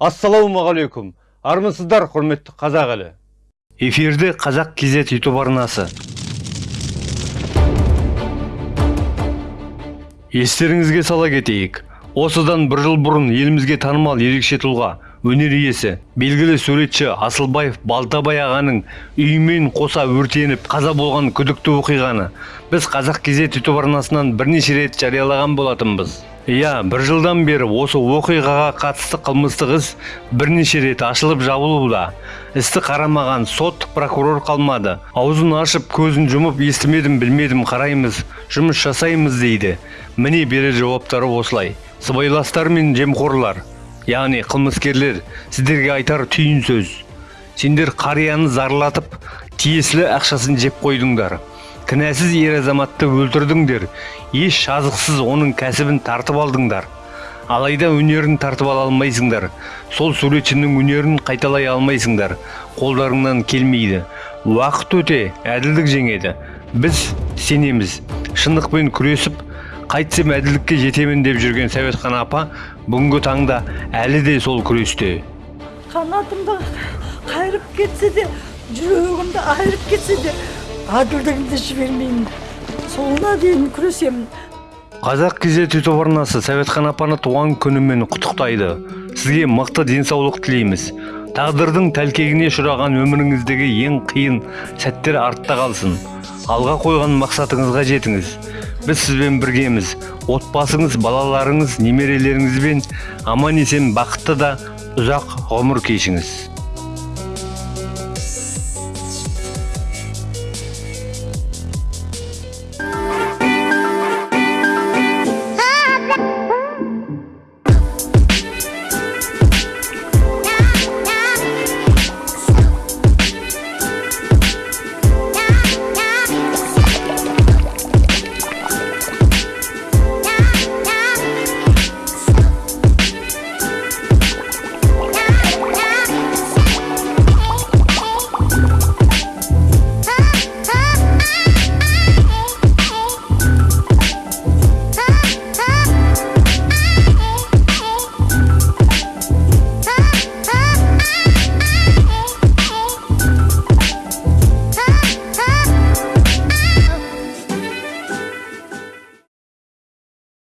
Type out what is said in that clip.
ассалаумағалейкум. Армысыздар құрметті қазақ елі. Эфирде қазақ кз ютуб арнасы. Естеріңізге сала кетейік. Осыдан бір жыл бұрын елімізге танымал ерекше тұлға өнер иесі белгілі суретші асылбаев балтабай ағаның үйімен қоса өртеніп қаза болған күдікті оқиғаны біз қазақ кз ютуб арнасынан бірнеше рет жариялаған болатынбыз. Иә бір жылдан бері осы оқиғаға қатысты қылмыстық іс бірнеше рет ашылып жабылуда. Істі қарамаған сот прокурор қалмады. Аузын ашып көзін жұмып естімедім білмедім қараймыз жұмыс жасаймыз дейді. Міне берер жауаптары осылай. Сыбайластар мен жемқорлар яғни қылмыскерлер сіздерге айтар түйін сөз. Сендер қарияны зарлатып тиесілі ақшасын жеп қойдыңдар. Кінәсіз ер азаматты өлтірдіңдер. Еш жазықсыз оның кәсібін тартып алдыңдар. Алайда өнерін тартып ала алмайсыңдар. Сол суретшінің өнерін қайталай алмайсыңдар. Қолдарыңнан келмейді. Уақыт өте әділдік жеңеді. Біз сенеміз. Шындықпен күресіп қайтсем әділдікке жетемін деп жүрген сәуетхан апа бүгінгі таңда әлі де сол күресте. Қанатымды қайырып кетсе де жүрегімді айырып кетсе де әділдігімді жібермеймін соңына дейін күресемін қазақ кз ютуб арнасы сәуетхан апаны туған күнімен құттықтайды. Сізге мықты денсаулық тілейміз. Тағдырдың тәлкегіне ұшыраған өміріңіздегі ең қиын сәттер артта қалсын. Алға қойған мақсатыңызға жетіңіз. Біз сізбен біргеміз. Отбасыңыз балаларыңыз немерелеріңізбен аман есен бақытты да ұзақ ғұмыр кешіңіз.